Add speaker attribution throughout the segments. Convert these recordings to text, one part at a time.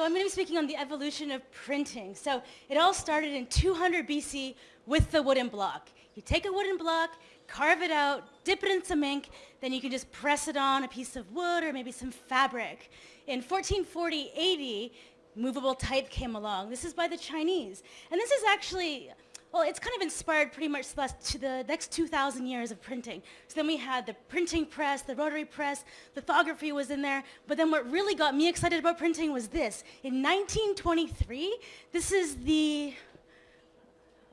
Speaker 1: So I'm going to be speaking on the evolution of printing. So it all started in 200 BC with the wooden block. You take a wooden block, carve it out, dip it in some ink, then you can just press it on a piece of wood or maybe some fabric. In 1440 AD, movable type came along. This is by the Chinese. And this is actually well, it's kind of inspired pretty much to the next 2,000 years of printing. So then we had the printing press, the rotary press, lithography was in there. But then what really got me excited about printing was this. In 1923, this is the,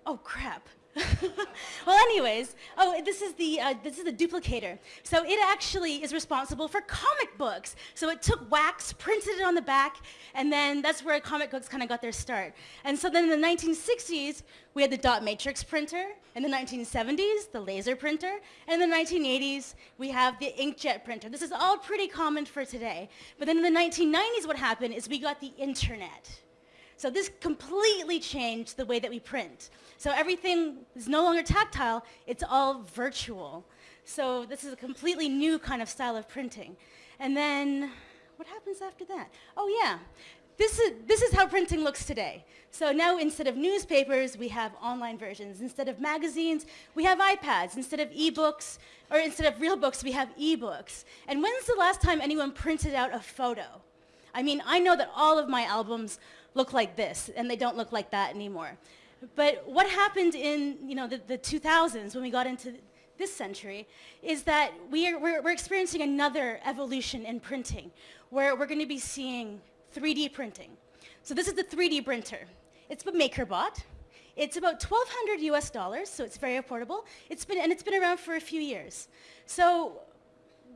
Speaker 1: oh crap. well, anyways, oh, this is the uh, this is the duplicator. So it actually is responsible for comic books. So it took wax, printed it on the back, and then that's where comic books kind of got their start. And so then in the 1960s, we had the dot matrix printer. In the 1970s, the laser printer. And in the 1980s, we have the inkjet printer. This is all pretty common for today. But then in the 1990s, what happened is we got the internet. So this completely changed the way that we print. So everything is no longer tactile, it's all virtual. So this is a completely new kind of style of printing. And then what happens after that? Oh yeah, this is, this is how printing looks today. So now instead of newspapers, we have online versions. Instead of magazines, we have iPads. Instead of e-books, or instead of real books, we have e-books. And when's the last time anyone printed out a photo? I mean, I know that all of my albums look like this, and they don't look like that anymore. But what happened in you know, the, the 2000s when we got into this century is that we are, we're, we're experiencing another evolution in printing where we're going to be seeing 3D printing. So this is the 3D printer. It's a MakerBot. It's about 1,200 US dollars, so it's very affordable. It's been, and it's been around for a few years. So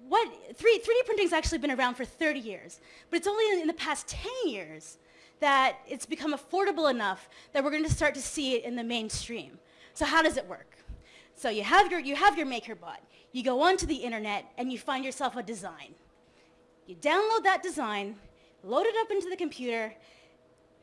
Speaker 1: what, 3, 3D printing has actually been around for 30 years, but it's only in the past 10 years that it's become affordable enough that we're going to start to see it in the mainstream. So how does it work? So you have your, you have your MakerBot. You go onto the internet and you find yourself a design. You download that design, load it up into the computer,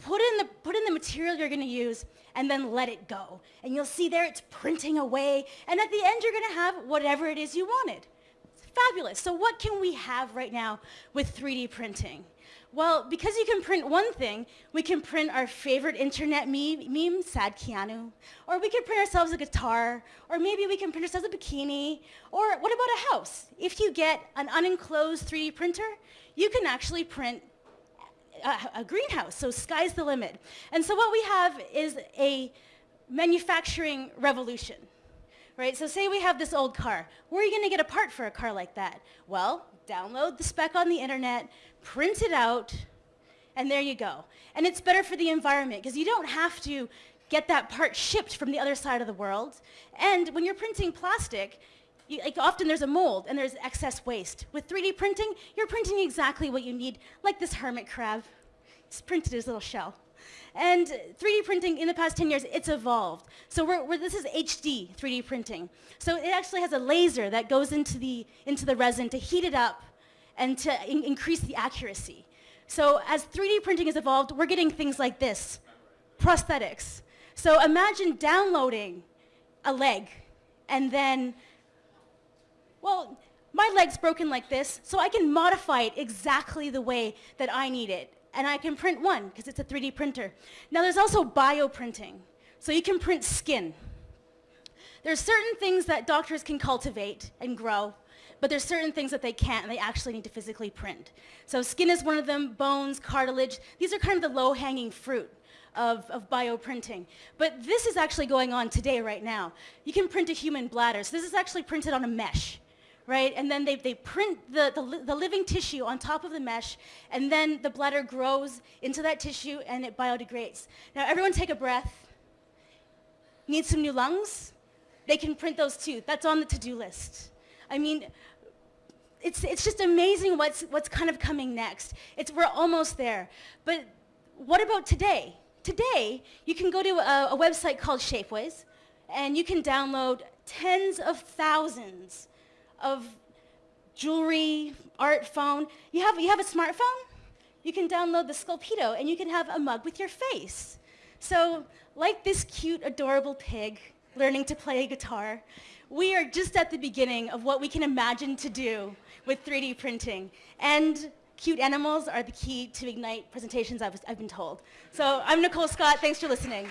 Speaker 1: put in the, put in the material you're going to use, and then let it go. And you'll see there it's printing away, and at the end you're going to have whatever it is you wanted. It's fabulous. So what can we have right now with 3D printing? Well, because you can print one thing, we can print our favorite internet meme, meme, sad Keanu, or we can print ourselves a guitar, or maybe we can print ourselves a bikini, or what about a house? If you get an unenclosed 3D printer, you can actually print a, a greenhouse, so sky's the limit. And so what we have is a manufacturing revolution. Right, so say we have this old car. Where are you going to get a part for a car like that? Well, download the spec on the internet, print it out, and there you go. And it's better for the environment because you don't have to get that part shipped from the other side of the world. And when you're printing plastic, you, like often there's a mold and there's excess waste. With 3D printing, you're printing exactly what you need, like this hermit crab. It's printed his little shell. And 3D printing in the past 10 years, it's evolved. So we're, we're, this is HD 3D printing. So it actually has a laser that goes into the, into the resin to heat it up and to in increase the accuracy. So as 3D printing has evolved, we're getting things like this, prosthetics. So imagine downloading a leg and then, well, my leg's broken like this, so I can modify it exactly the way that I need it. And I can print one, because it's a 3D printer. Now there's also bioprinting. So you can print skin. There's certain things that doctors can cultivate and grow, but there's certain things that they can't and they actually need to physically print. So skin is one of them, bones, cartilage. These are kind of the low-hanging fruit of, of bioprinting. But this is actually going on today right now. You can print a human bladder. So this is actually printed on a mesh. Right? And then they, they print the, the, the living tissue on top of the mesh, and then the bladder grows into that tissue and it biodegrades. Now everyone take a breath. Need some new lungs? They can print those too. That's on the to-do list. I mean, it's, it's just amazing what's, what's kind of coming next. It's, we're almost there. But what about today? Today, you can go to a, a website called Shapeways, and you can download tens of thousands of jewelry, art, phone. You have, you have a smartphone? You can download the Sculpteo, and you can have a mug with your face. So like this cute, adorable pig learning to play guitar, we are just at the beginning of what we can imagine to do with 3D printing. And cute animals are the key to Ignite presentations, I've, I've been told. So I'm Nicole Scott. Thanks for listening.